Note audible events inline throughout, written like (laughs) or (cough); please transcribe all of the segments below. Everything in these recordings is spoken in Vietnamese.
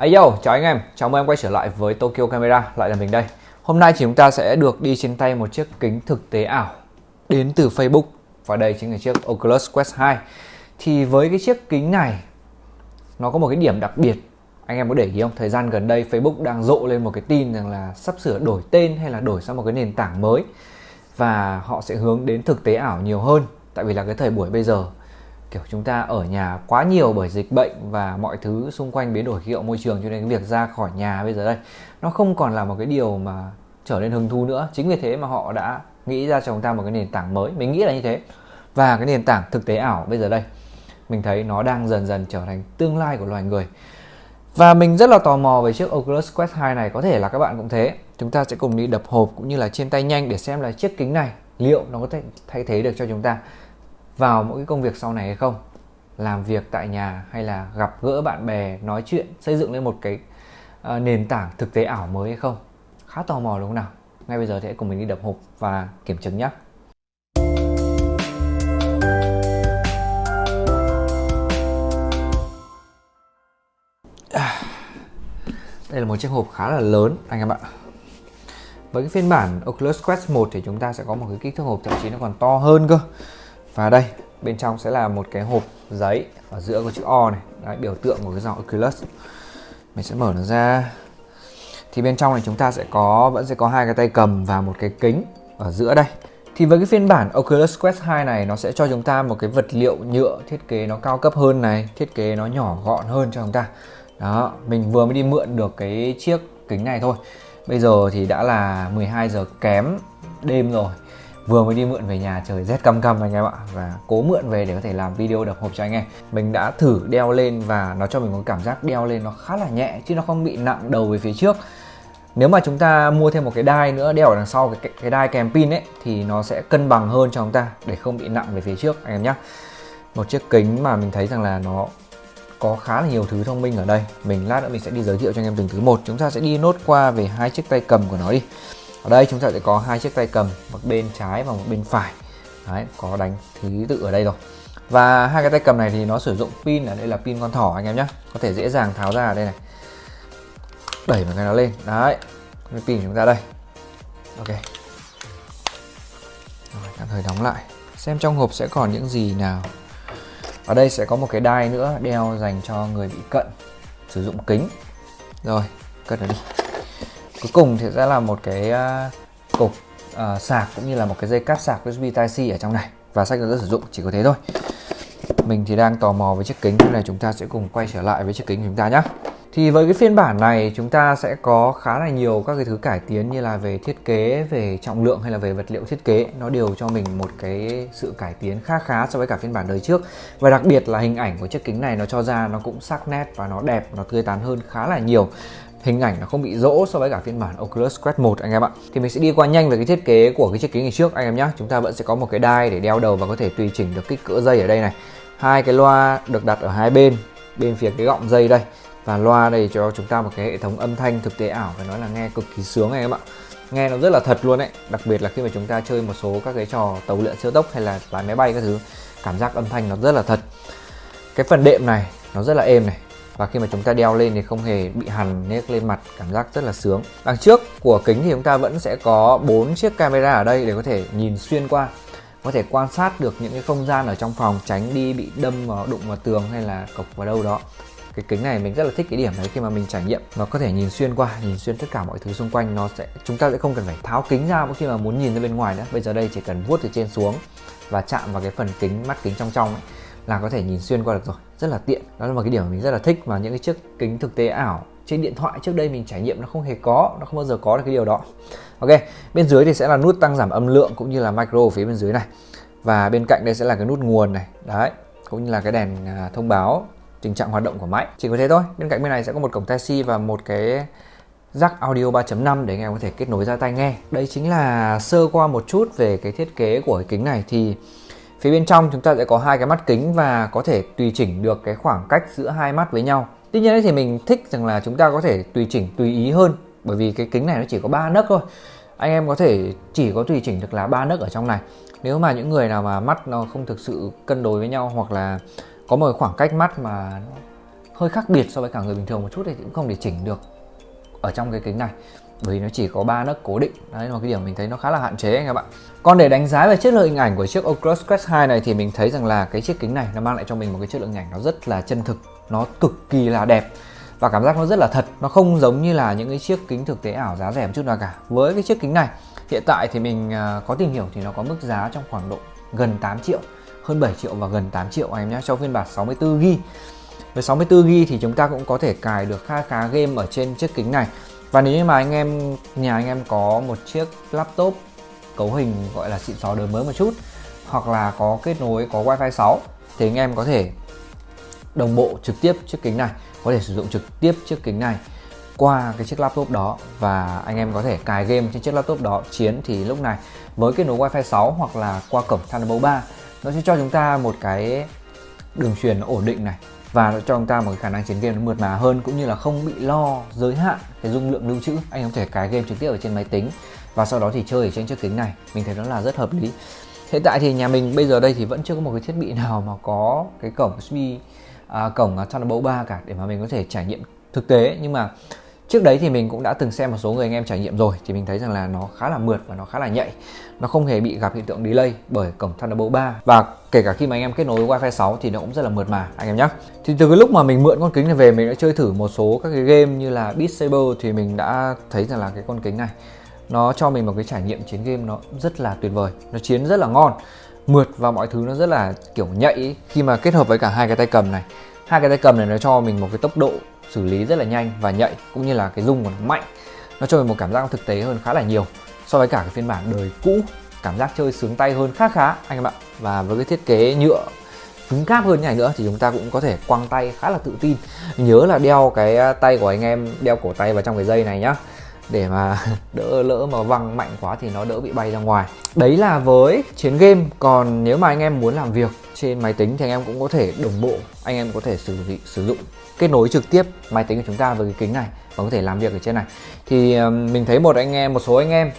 Hey yo, chào anh em, chào mừng em quay trở lại với Tokyo Camera, lại là mình đây. Hôm nay thì chúng ta sẽ được đi trên tay một chiếc kính thực tế ảo đến từ Facebook. Và đây chính là chiếc Oculus Quest 2 Thì với cái chiếc kính này, nó có một cái điểm đặc biệt. Anh em có để ý không? Thời gian gần đây Facebook đang rộ lên một cái tin rằng là sắp sửa đổi tên hay là đổi sang một cái nền tảng mới. Và họ sẽ hướng đến thực tế ảo nhiều hơn. Tại vì là cái thời buổi bây giờ kiểu chúng ta ở nhà quá nhiều bởi dịch bệnh và mọi thứ xung quanh biến đổi khí hậu môi trường, cho nên cái việc ra khỏi nhà bây giờ đây, nó không còn là một cái điều mà trở nên hứng thú nữa. Chính vì thế mà họ đã nghĩ ra cho chúng ta một cái nền tảng mới. Mình nghĩ là như thế. Và cái nền tảng thực tế ảo bây giờ đây, mình thấy nó đang dần dần trở thành tương lai của loài người. Và mình rất là tò mò về chiếc Oculus Quest 2 này. Có thể là các bạn cũng thế. Chúng ta sẽ cùng đi đập hộp cũng như là trên tay nhanh để xem là chiếc kính này liệu nó có thể thay thế được cho chúng ta vào mỗi cái công việc sau này hay không? Làm việc tại nhà hay là gặp gỡ bạn bè nói chuyện xây dựng lên một cái uh, nền tảng thực tế ảo mới hay không? Khá tò mò đúng không nào? Ngay bây giờ thì hãy cùng mình đi đập hộp và kiểm chứng nhé. (sighs) Đây là một chiếc hộp khá là lớn anh em ạ. Với cái phiên bản Oculus Quest 1 thì chúng ta sẽ có một cái kích thước hộp thậm chí nó còn to hơn cơ và đây bên trong sẽ là một cái hộp giấy ở giữa có chữ O này. Đấy, biểu tượng của cái dòng Oculus. Mình sẽ mở nó ra. Thì bên trong này chúng ta sẽ có vẫn sẽ có hai cái tay cầm và một cái kính ở giữa đây. Thì với cái phiên bản Oculus Quest 2 này nó sẽ cho chúng ta một cái vật liệu nhựa thiết kế nó cao cấp hơn này thiết kế nó nhỏ gọn hơn cho chúng ta. Đó mình vừa mới đi mượn được cái chiếc kính này thôi. Bây giờ thì đã là 12 giờ kém đêm rồi vừa mới đi mượn về nhà trời rét căm căm anh em ạ. Và cố mượn về để có thể làm video đập hộp cho anh em. Mình đã thử đeo lên và nó cho mình một cảm giác đeo lên nó khá là nhẹ chứ nó không bị nặng đầu về phía trước. Nếu mà chúng ta mua thêm một cái đai nữa đeo ở đằng sau cái, cái đai kèm pin ấy thì nó sẽ cân bằng hơn cho chúng ta để không bị nặng về phía trước anh em nhé một chiếc kính mà mình thấy rằng là nó có khá là nhiều thứ thông minh ở đây. Mình lát nữa mình sẽ đi giới thiệu cho anh em từng thứ một. Chúng ta sẽ đi nốt qua về hai chiếc tay cầm của nó đi ở đây chúng ta sẽ có hai chiếc tay cầm một bên trái và một bên phải. Đấy, có đánh thứ tự ở đây rồi. Và hai cái tay cầm này thì nó sử dụng pin ở đây là pin con thỏ anh em nhé có thể dễ dàng tháo ra ở đây này. Đẩy một cái nó lên. Đấy cái pin của chúng ta đây. Ok. Rồi tạm thời đóng lại. Xem trong hộp sẽ còn những gì nào. Ở đây sẽ có một cái đai nữa đeo dành cho người bị cận sử dụng kính. Rồi cất nó đi cuối cùng thì sẽ là một cái à, cục uh, sạc cũng như là một cái dây cáp sạc USB Type-C ở trong này. Và sách hướng dẫn sử dụng chỉ có thế thôi. Mình thì đang tò mò với chiếc kính nên là chúng ta sẽ cùng quay trở lại với chiếc kính của chúng ta nhé thì với cái phiên bản này chúng ta sẽ có khá là nhiều các cái thứ cải tiến như là về thiết kế, về trọng lượng hay là về vật liệu thiết kế. Nó đều cho mình một cái sự cải tiến khá khá so với cả phiên bản đời trước. Và đặc biệt là hình ảnh của chiếc kính này nó cho ra nó cũng sắc nét và nó đẹp, nó tươi tắn hơn khá là nhiều hình ảnh nó không bị rỗ so với cả phiên bản Oculus Quest 1 anh em ạ. Thì mình sẽ đi qua nhanh về cái thiết kế của cái chiếc kính ngày trước, anh em nhé chúng ta vẫn sẽ có một cái đai để đeo đầu và có thể tùy chỉnh được kích cỡ dây ở đây này. Hai cái loa được đặt ở hai bên bên phía cái gọng dây đây. Và loa đây cho chúng ta một cái hệ thống âm thanh thực tế ảo, phải nói là nghe cực kỳ sướng anh em ạ. Nghe nó rất là thật luôn đấy đặc biệt là khi mà chúng ta chơi một số các cái trò tàu lượn siêu tốc hay là lái máy bay các thứ, cảm giác âm thanh nó rất là thật. Cái phần đệm này nó rất là êm này và khi mà chúng ta đeo lên thì không hề bị hằn nếp lên mặt cảm giác rất là sướng. Đằng trước của kính thì chúng ta vẫn sẽ có bốn chiếc camera ở đây để có thể nhìn xuyên qua có thể quan sát được những cái không gian ở trong phòng tránh đi bị đâm vào đụng vào tường hay là cộc vào đâu đó. Cái kính này mình rất là thích cái điểm đấy khi mà mình trải nghiệm nó có thể nhìn xuyên qua nhìn xuyên tất cả mọi thứ xung quanh. Nó sẽ chúng ta sẽ không cần phải tháo kính ra khi mà muốn nhìn ra bên ngoài nữa. Bây giờ đây chỉ cần vuốt từ trên xuống và chạm vào cái phần kính mắt kính trong trong ấy, là có thể nhìn xuyên qua được rồi rất là tiện. Đó là một cái điểm mà mình rất là thích Và những cái chiếc kính thực tế ảo trên điện thoại trước đây mình trải nghiệm nó không hề có, nó không bao giờ có được cái điều đó. Ok, bên dưới thì sẽ là nút tăng giảm âm lượng cũng như là micro ở phía bên dưới này. Và bên cạnh đây sẽ là cái nút nguồn này, đấy, cũng như là cái đèn à, thông báo, tình trạng hoạt động của máy. Chỉ có thế thôi, bên cạnh bên này sẽ có một cổng Type-C và một cái jack audio 3.5 để anh em có thể kết nối ra tai nghe. Đây chính là sơ qua một chút về cái thiết kế của cái kính này thì Phía bên trong chúng ta sẽ có hai cái mắt kính và có thể tùy chỉnh được cái khoảng cách giữa hai mắt với nhau. Tuy nhiên thì mình thích rằng là chúng ta có thể tùy chỉnh, tùy ý hơn, bởi vì cái kính này nó chỉ có 3 nấc thôi. Anh em có thể chỉ có tùy chỉnh được là ba nấc ở trong này. Nếu mà những người nào mà mắt nó không thực sự cân đối với nhau hoặc là có một khoảng cách mắt mà hơi khác biệt so với cả người bình thường một chút thì cũng không để chỉnh được ở trong cái kính này bởi vì nó chỉ có ba nấc cố định. Đấy là cái điểm mình thấy nó khá là hạn chế anh các bạn. Còn để đánh giá về chất lượng hình ảnh của chiếc Oculus Quest 2 này thì mình thấy rằng là cái chiếc kính này nó mang lại cho mình một cái chất lượng hình ảnh nó rất là chân thực, nó cực kỳ là đẹp và cảm giác nó rất là thật. Nó không giống như là những cái chiếc kính thực tế ảo giá rẻ một chút nào cả. Với cái chiếc kính này, hiện tại thì mình à, có tìm hiểu thì nó có mức giá trong khoảng độ gần 8 triệu, hơn 7 triệu và gần 8 triệu anh em nhé cho phiên bản 64 g với 64 g thì chúng ta cũng có thể cài được khá khá game ở trên chiếc kính này và nếu như mà anh em, nhà anh em có một chiếc laptop cấu hình gọi là xịn xò đời mới một chút, hoặc là có kết nối, có wifi 6 thì anh em có thể đồng bộ trực tiếp chiếc kính này, có thể sử dụng trực tiếp chiếc kính này qua cái chiếc laptop đó. Và anh em có thể cài game trên chiếc laptop đó, chiến thì lúc này với kết nối wifi 6 hoặc là qua cổng Thunderbolt 3 nó sẽ cho chúng ta một cái đường truyền ổn định này và cho chúng ta một cái khả năng chiến game nó mượt mà hơn cũng như là không bị lo giới hạn cái dung lượng lưu trữ. Anh có thể cái game trực tiếp ở trên máy tính và sau đó thì chơi ở trên chiếc kính này. Mình thấy nó là rất hợp lý. Hiện tại thì nhà mình bây giờ đây thì vẫn chưa có một cái thiết bị nào mà có cái cổng USB à, cổng Thunderbolt 3 cả để mà mình có thể trải nghiệm thực tế. Nhưng mà trước đấy thì mình cũng đã từng xem một số người anh em trải nghiệm rồi, thì mình thấy rằng là nó khá là mượt và nó khá là nhạy. Nó không hề bị gặp hiện tượng delay bởi cổng Thunderbolt 3 và kể cả khi mà anh em kết nối Wi-Fi 6 thì nó cũng rất là mượt mà, anh em nhé thì từ cái lúc mà mình mượn con kính này về, mình đã chơi thử một số các cái game như là Beat Saber thì mình đã thấy rằng là cái con kính này nó cho mình một cái trải nghiệm chiến game nó rất là tuyệt vời, nó chiến rất là ngon, mượt và mọi thứ nó rất là kiểu nhạy khi mà kết hợp với cả hai cái tay cầm này hai cái tay cầm này nó cho mình một cái tốc độ xử lý rất là nhanh và nhạy, cũng như là cái rung của nó mạnh. Nó cho mình một cảm giác thực tế hơn khá là nhiều, so với cả cái phiên bản đời cũ, cảm giác chơi sướng tay hơn khá khá, anh em ạ. Và với cái thiết kế nhựa cứng cáp hơn như này nữa thì chúng ta cũng có thể quăng tay khá là tự tin. Nhớ là đeo cái tay của anh em, đeo cổ tay vào trong cái dây này nhá để mà (laughs) đỡ lỡ mà văng mạnh quá thì nó đỡ bị bay ra ngoài. Đấy là với chiến game. Còn nếu mà anh em muốn làm việc trên máy tính thì anh em cũng có thể đồng bộ. Anh em có thể sử sử dụng, kết nối trực tiếp máy tính của chúng ta với cái kính này và có thể làm việc ở trên này. Thì mình thấy một anh em, một số anh em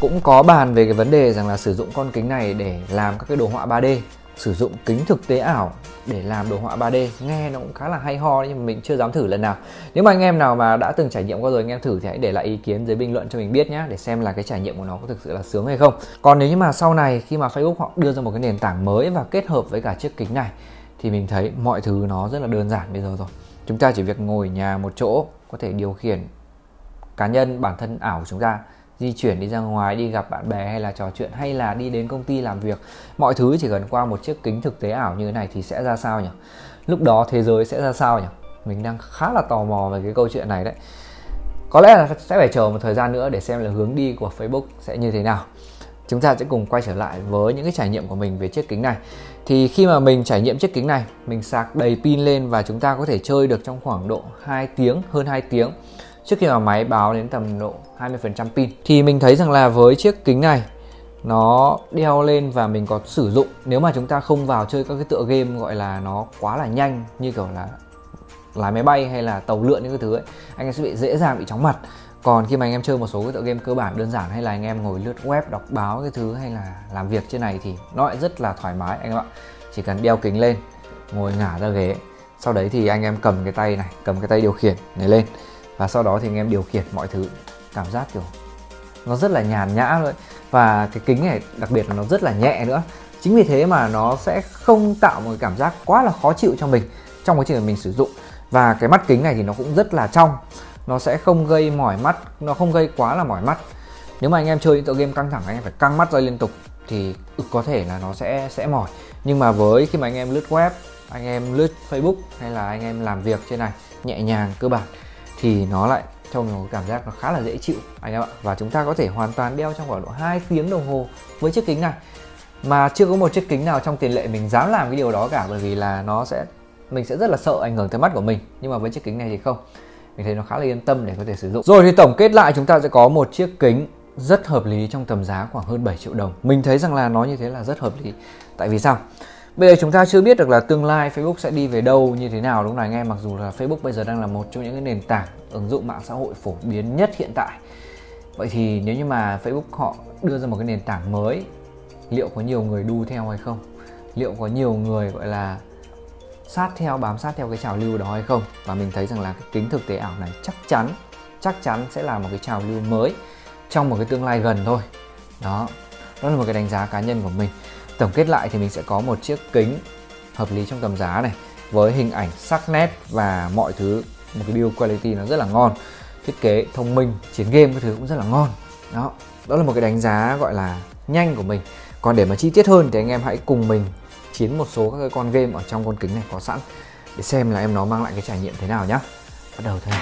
cũng có bàn về cái vấn đề rằng là sử dụng con kính này để làm các cái đồ họa 3D sử dụng kính thực tế ảo để làm đồ họa 3D nghe nó cũng khá là hay ho nhưng mà mình chưa dám thử lần nào. Nếu mà anh em nào mà đã từng trải nghiệm qua rồi, anh em thử thì hãy để lại ý kiến dưới bình luận cho mình biết nhé để xem là cái trải nghiệm của nó có thực sự là sướng hay không. Còn nếu như mà sau này khi mà Facebook họ đưa ra một cái nền tảng mới và kết hợp với cả chiếc kính này, thì mình thấy mọi thứ nó rất là đơn giản bây giờ rồi. Chúng ta chỉ việc ngồi nhà một chỗ, có thể điều khiển cá nhân, bản thân ảo của chúng ta di chuyển đi ra ngoài, đi gặp bạn bè hay là trò chuyện hay là đi đến công ty làm việc. Mọi thứ chỉ cần qua một chiếc kính thực tế ảo như thế này thì sẽ ra sao nhỉ? Lúc đó thế giới sẽ ra sao nhỉ? Mình đang khá là tò mò về cái câu chuyện này đấy. Có lẽ là sẽ phải chờ một thời gian nữa để xem là hướng đi của Facebook sẽ như thế nào. Chúng ta sẽ cùng quay trở lại với những cái trải nghiệm của mình về chiếc kính này. Thì khi mà mình trải nghiệm chiếc kính này, mình sạc đầy pin lên và chúng ta có thể chơi được trong khoảng độ 2 tiếng, hơn 2 tiếng trước khi mà máy báo đến tầm độ 20% pin, thì mình thấy rằng là với chiếc kính này, nó đeo lên và mình có sử dụng. Nếu mà chúng ta không vào chơi các cái tựa game gọi là nó quá là nhanh, như kiểu là lái máy bay hay là tàu lượn những cái thứ ấy, anh em sẽ bị dễ dàng bị chóng mặt. Còn khi mà anh em chơi một số cái tựa game cơ bản đơn giản hay là anh em ngồi lướt web đọc báo cái thứ hay là làm việc trên này thì nó lại rất là thoải mái anh em ạ. Chỉ cần đeo kính lên, ngồi ngả ra ghế. Sau đấy thì anh em cầm cái tay này, cầm cái tay điều khiển này lên và sau đó thì anh em điều khiển mọi thứ. Cảm giác kiểu nó rất là nhàn nhã thôi và cái kính này đặc biệt là nó rất là nhẹ nữa. Chính vì thế mà nó sẽ không tạo một cảm giác quá là khó chịu cho mình trong quá trình mình sử dụng. Và cái mắt kính này thì nó cũng rất là trong. Nó sẽ không gây mỏi mắt, nó không gây quá là mỏi mắt. Nếu mà anh em chơi những tựa game căng thẳng, anh em phải căng mắt ra liên tục thì ừ, có thể là nó sẽ sẽ mỏi. Nhưng mà với khi mà anh em lướt web, anh em lướt facebook hay là anh em làm việc trên này, nhẹ nhàng, cơ bản thì nó lại cho mình một cảm giác nó khá là dễ chịu, anh em ạ. Và chúng ta có thể hoàn toàn đeo trong khoảng độ 2 tiếng đồng hồ với chiếc kính này. Mà chưa có một chiếc kính nào trong tiền lệ mình dám làm cái điều đó cả, bởi vì là nó sẽ, mình sẽ rất là sợ ảnh hưởng tới mắt của mình. Nhưng mà với chiếc kính này thì không. Mình thấy nó khá là yên tâm để có thể sử dụng. Rồi thì tổng kết lại, chúng ta sẽ có một chiếc kính rất hợp lý trong tầm giá khoảng hơn 7 triệu đồng. Mình thấy rằng là nó như thế là rất hợp lý. Tại vì sao? Bây giờ chúng ta chưa biết được là tương lai Facebook sẽ đi về đâu như thế nào. Đúng không anh em mặc dù là Facebook bây giờ đang là một trong những cái nền tảng ứng dụng mạng xã hội phổ biến nhất hiện tại. Vậy thì nếu như mà Facebook họ đưa ra một cái nền tảng mới, liệu có nhiều người đu theo hay không? Liệu có nhiều người, gọi là, sát theo, bám sát theo cái trào lưu đó hay không? Và mình thấy rằng là cái kính thực tế ảo này chắc chắn chắc chắn sẽ là một cái trào lưu mới trong một cái tương lai gần thôi. Đó đó là một cái đánh giá cá nhân của mình tổng kết lại thì mình sẽ có một chiếc kính hợp lý trong tầm giá này, với hình ảnh sắc nét và mọi thứ. Một cái build quality nó rất là ngon. Thiết kế thông minh, chiến game cái thứ cũng rất là ngon. Đó đó là một cái đánh giá gọi là nhanh của mình. Còn để mà chi tiết hơn thì anh em hãy cùng mình chiến một số các cái con game ở trong con kính này có sẵn, để xem là em nó mang lại cái trải nghiệm thế nào nhá. Bắt đầu thôi.